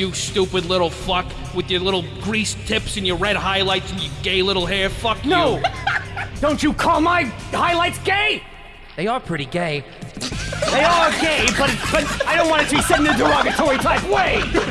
You stupid little fuck with your little grease tips and your red highlights and your gay little hair. Fuck you. No! Don't you call my highlights gay! They are pretty gay. They are gay, but, but I don't want it to be said in a derogatory type way!